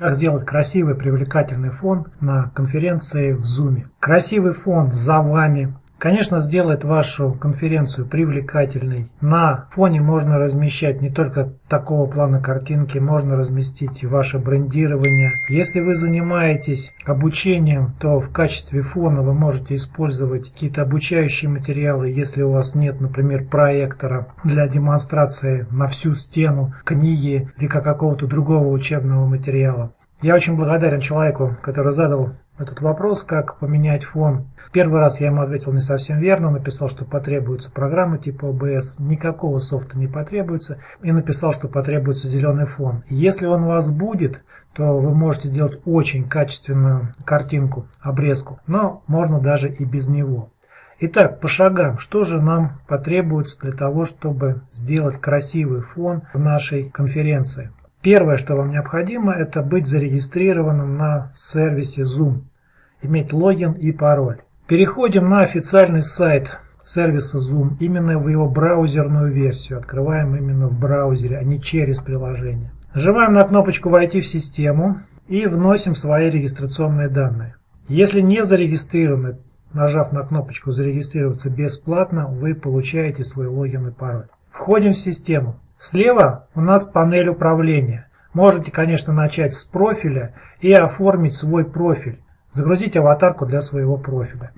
Как сделать красивый привлекательный фон на конференции в Zoom. Красивый фон за вами, конечно, сделает вашу конференцию привлекательной. На фоне можно размещать не только такого плана картинки, можно разместить ваше брендирование. Если вы занимаетесь обучением, то в качестве фона вы можете использовать какие-то обучающие материалы, если у вас нет, например, проектора для демонстрации на всю стену книги или какого-то другого учебного материала. Я очень благодарен человеку, который задал этот вопрос, как поменять фон. Первый раз я ему ответил не совсем верно, написал, что потребуется программа типа OBS, никакого софта не потребуется, и написал, что потребуется зеленый фон. Если он у вас будет, то вы можете сделать очень качественную картинку, обрезку, но можно даже и без него. Итак, по шагам, что же нам потребуется для того, чтобы сделать красивый фон в нашей конференции? Первое, что вам необходимо, это быть зарегистрированным на сервисе Zoom иметь логин и пароль. Переходим на официальный сайт сервиса Zoom, именно в его браузерную версию. Открываем именно в браузере, а не через приложение. Нажимаем на кнопочку «Войти в систему» и вносим свои регистрационные данные. Если не зарегистрированы, нажав на кнопочку «Зарегистрироваться бесплатно», вы получаете свой логин и пароль. Входим в систему. Слева у нас панель управления. Можете, конечно, начать с профиля и оформить свой профиль загрузить аватарку для своего профиля.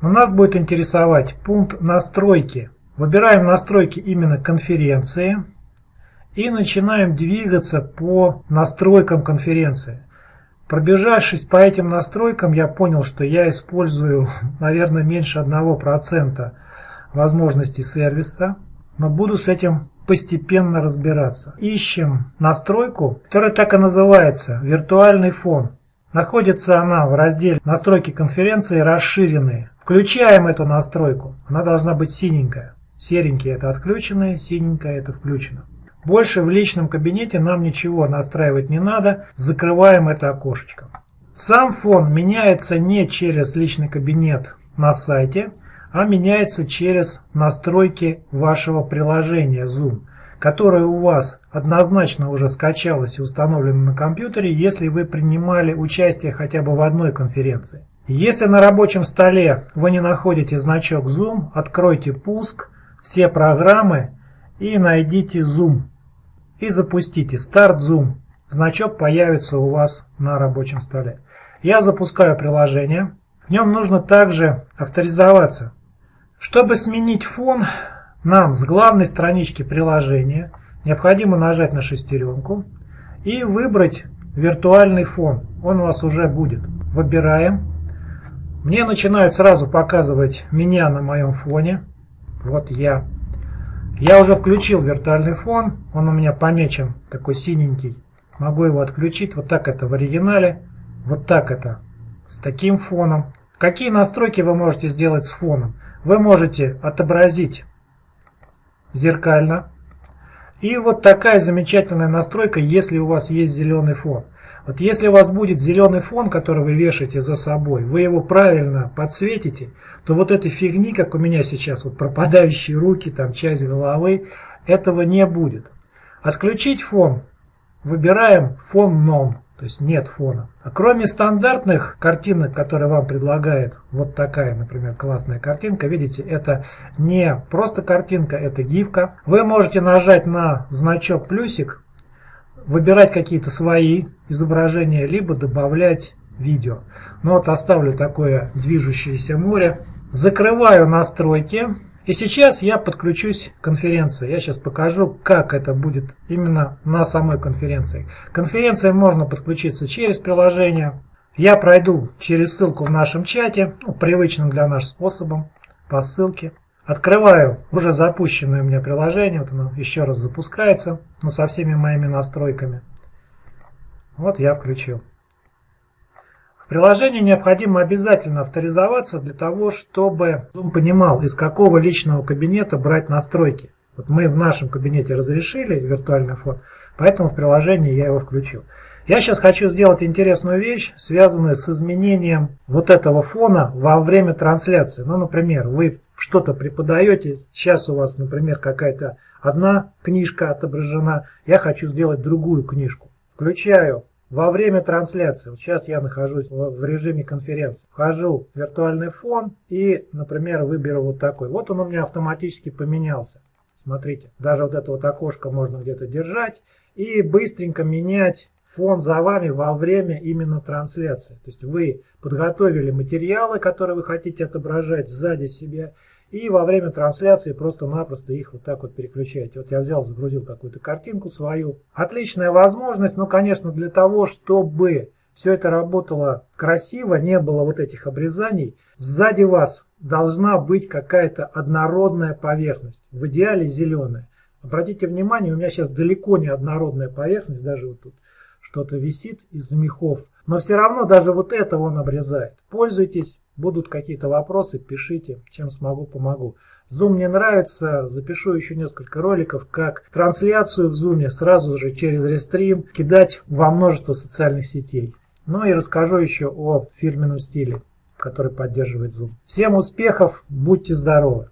Но нас будет интересовать пункт настройки. Выбираем настройки именно конференции и начинаем двигаться по настройкам конференции. Пробежавшись по этим настройкам, я понял, что я использую, наверное, меньше 1% возможностей сервиса, но буду с этим постепенно разбираться. Ищем настройку, которая так и называется «Виртуальный фон». Находится она в разделе «Настройки конференции расширенные». Включаем эту настройку. Она должна быть синенькая. Серенький это отключенное, синенькое это включено. Больше в личном кабинете нам ничего настраивать не надо. Закрываем это окошечко. Сам фон меняется не через личный кабинет на сайте, а меняется через настройки вашего приложения Zoom которая у вас однозначно уже скачалась и установлена на компьютере, если вы принимали участие хотя бы в одной конференции. Если на рабочем столе вы не находите значок Zoom, откройте пуск, все программы и найдите Zoom. И запустите Start Zoom. Значок появится у вас на рабочем столе. Я запускаю приложение. В нем нужно также авторизоваться. Чтобы сменить фон, нам с главной странички приложения необходимо нажать на шестеренку и выбрать виртуальный фон. Он у вас уже будет. Выбираем. Мне начинают сразу показывать меня на моем фоне. Вот я. Я уже включил виртуальный фон. Он у меня помечен такой синенький. Могу его отключить. Вот так это в оригинале. Вот так это с таким фоном. Какие настройки вы можете сделать с фоном? Вы можете отобразить зеркально. И вот такая замечательная настройка, если у вас есть зеленый фон. Вот если у вас будет зеленый фон, который вы вешаете за собой, вы его правильно подсветите, то вот этой фигни, как у меня сейчас, вот пропадающие руки, там часть головы, этого не будет. Отключить фон. Выбираем фон ном то есть нет фона. А кроме стандартных картинок, которые вам предлагает вот такая, например, классная картинка, видите, это не просто картинка, это гифка. Вы можете нажать на значок плюсик, выбирать какие-то свои изображения, либо добавлять видео. Но вот оставлю такое движущееся море. Закрываю настройки. И сейчас я подключусь к конференции. Я сейчас покажу, как это будет именно на самой конференции. К конференции можно подключиться через приложение. Я пройду через ссылку в нашем чате, ну, привычным для нас способом, по ссылке. Открываю уже запущенное у меня приложение. Вот оно еще раз запускается, но со всеми моими настройками. Вот я включил приложении необходимо обязательно авторизоваться для того, чтобы он понимал, из какого личного кабинета брать настройки. Вот мы в нашем кабинете разрешили виртуальный фон, поэтому в приложении я его включил. Я сейчас хочу сделать интересную вещь, связанную с изменением вот этого фона во время трансляции. Ну, например, вы что-то преподаете, сейчас у вас, например, какая-то одна книжка отображена, я хочу сделать другую книжку. Включаю во время трансляции, вот сейчас я нахожусь в режиме конференции, вхожу в виртуальный фон и, например, выберу вот такой. Вот он у меня автоматически поменялся. Смотрите, даже вот это вот окошко можно где-то держать и быстренько менять фон за вами во время именно трансляции. То есть вы подготовили материалы, которые вы хотите отображать сзади себя, и во время трансляции просто-напросто их вот так вот переключаете. Вот я взял, загрузил какую-то картинку свою. Отличная возможность, ну, конечно, для того, чтобы все это работало красиво, не было вот этих обрезаний. Сзади вас должна быть какая-то однородная поверхность, в идеале зеленая. Обратите внимание, у меня сейчас далеко не однородная поверхность, даже вот тут что-то висит из мехов. Но все равно даже вот это он обрезает. Пользуйтесь, будут какие-то вопросы, пишите, чем смогу, помогу. Zoom мне нравится, запишу еще несколько роликов, как трансляцию в Zoom сразу же через рестрим кидать во множество социальных сетей. Ну и расскажу еще о фирменном стиле, который поддерживает Zoom. Всем успехов, будьте здоровы!